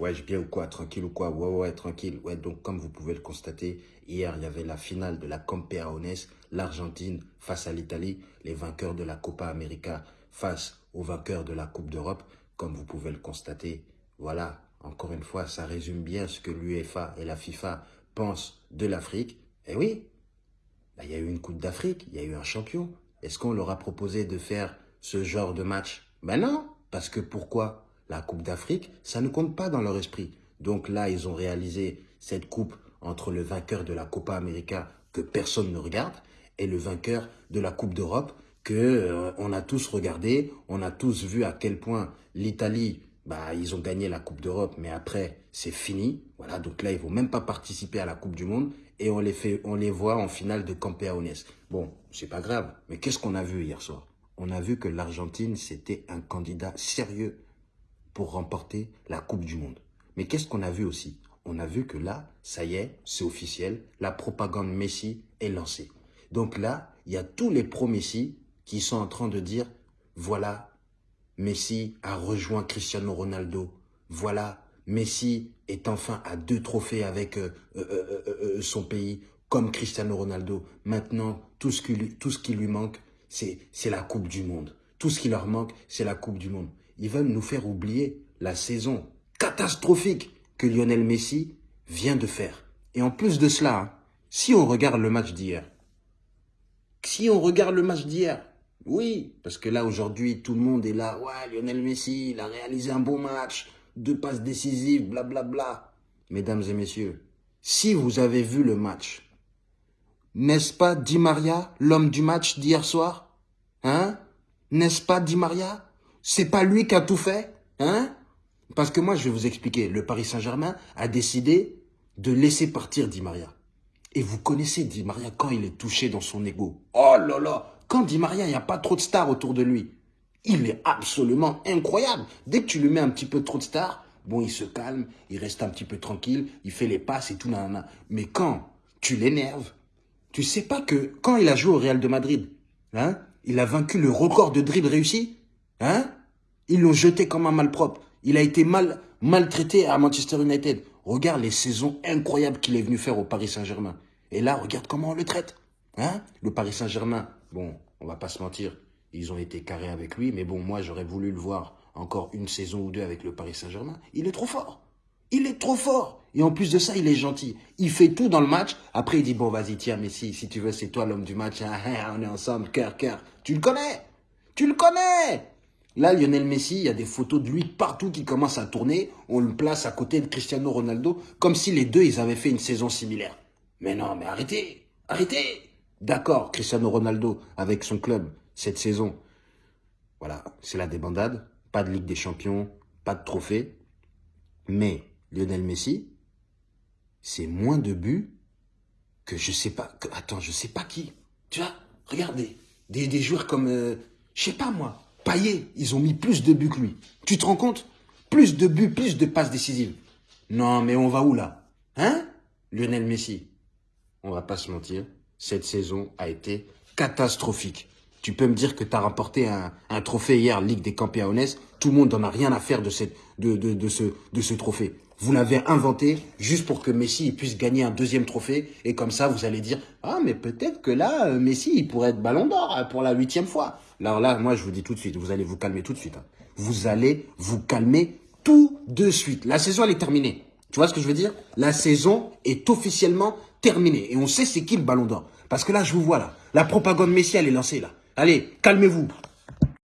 Ouais, je bien ou quoi? Tranquille ou quoi? Ouais, ouais, tranquille. Ouais, donc comme vous pouvez le constater, hier, il y avait la finale de la Campeones, l'Argentine face à l'Italie, les vainqueurs de la Copa América face aux vainqueurs de la Coupe d'Europe. Comme vous pouvez le constater, voilà, encore une fois, ça résume bien ce que l'UEFA et la FIFA pensent de l'Afrique. Et oui, bah, il y a eu une Coupe d'Afrique, il y a eu un champion. Est-ce qu'on leur a proposé de faire ce genre de match? Ben non, parce que pourquoi? La Coupe d'Afrique, ça ne compte pas dans leur esprit. Donc là, ils ont réalisé cette coupe entre le vainqueur de la Copa América que personne ne regarde et le vainqueur de la Coupe d'Europe que euh, on a tous regardé, on a tous vu à quel point l'Italie, bah ils ont gagné la Coupe d'Europe, mais après c'est fini. Voilà, donc là ils vont même pas participer à la Coupe du Monde et on les fait, on les voit en finale de Campeones. Bon, c'est pas grave, mais qu'est-ce qu'on a vu hier soir? On a vu que l'Argentine c'était un candidat sérieux pour remporter la Coupe du Monde. Mais qu'est-ce qu'on a vu aussi? On a vu que là, ça y est, c'est officiel, la propagande Messi est lancée. Donc là, il y a tous les pro-Messi qui sont en train de dire, voilà, Messi a rejoint Cristiano Ronaldo. Voilà, Messi est enfin à deux trophées avec euh, euh, euh, son pays, comme Cristiano Ronaldo. Maintenant, tout ce qui lui, tout ce qui lui manque, c'est la Coupe du Monde. Tout ce qui leur manque, c'est la Coupe du Monde. Ils veulent nous faire oublier la saison catastrophique que Lionel Messi vient de faire. Et en plus de cela, hein, si on regarde le match d'hier, si on regarde le match d'hier, oui, parce que là, aujourd'hui, tout le monde est là. Ouais, Lionel Messi, il a réalisé un bon match. Deux passes décisives, blablabla. Bla, bla. Mesdames et messieurs, si vous avez vu le match, n'est-ce pas Di Maria, l'homme du match d'hier soir? Hein? N'est-ce pas Di Maria? C'est pas lui qui a tout fait Hein? Parce que moi, je vais vous expliquer. Le Paris Saint-Germain a décidé de laisser partir Di Maria. Et vous connaissez Di Maria quand il est touché dans son ego. Oh là là quand Di Maria, il n'y a pas trop de stars autour de lui. Il est absolument incroyable. Dès que tu lui mets un petit peu trop de stars, bon, il se calme, il reste un petit peu tranquille, il fait les passes et tout. Nanana. Mais quand tu l'énerves, tu sais pas que quand il a joué au Real de Madrid, hein, il a vaincu le record de dribble réussi? Hein, ils l'ont jeté comme un malpropre. Il a été mal, maltraité à Manchester United. Regarde les saisons incroyables qu'il est venu faire au Paris Saint-Germain. Et là, regarde comment on le traite. Hein? Le Paris Saint-Germain, bon, on va pas se mentir, ils ont été carrés avec lui, mais bon, moi, j'aurais voulu le voir encore une saison ou deux avec le Paris Saint-Germain. Il est trop fort. Il est trop fort. Et en plus de ça, il est gentil. Il fait tout dans le match. Après, il dit, bon, vas-y, tiens, Messi, si tu veux, c'est toi l'homme du match. Hein, on est ensemble, cœur, cœur. Tu le connais. Tu le connais. Là, Lionel Messi, il y a des photos de lui partout qui commencent à tourner. On le place à côté de Cristiano Ronaldo, comme si les deux, ils avaient fait une saison similaire. Mais non, mais arrêtez. Arrêtez. D'accord, Cristiano Ronaldo avec son club cette saison. Voilà, c'est la débandade. Pas de Ligue des Champions, pas de trophée. Mais Lionel Messi, c'est moins de buts que je sais pas. Attends, je sais pas qui. Tu vois, regardez. Des, des joueurs comme, euh, je sais pas moi, Payet, ils ont mis plus de buts que lui. Tu te rends compte? Plus de buts, plus de passes décisives. Non, mais on va où là? Hein? Lionel Messi. On va pas se mentir cette saison a été catastrophique. Tu peux me dire que tu as remporté un, trophée hier, Ligue des Campeones. Tout le monde n'en a rien à faire de, cette, de, de, ce, de ce trophée. Vous l'avez inventé juste pour que Messi puisse gagner un deuxième trophée. Et comme ça, vous allez dire, ah, mais peut-être que là, euh, Messi, il pourrait être ballon d'or hein, pour la huitième fois. Alors là, moi, je vous dis tout de suite, vous allez vous calmer tout de suite. Hein. Vous allez vous calmer tout de suite. La saison, elle est terminée. Tu vois ce que je veux dire? La saison est officiellement terminée. Et on sait c'est qui le ballon d'or. Parce que là, je vous vois là. La propagande Messi, elle est lancée là. Allez, calmez-vous.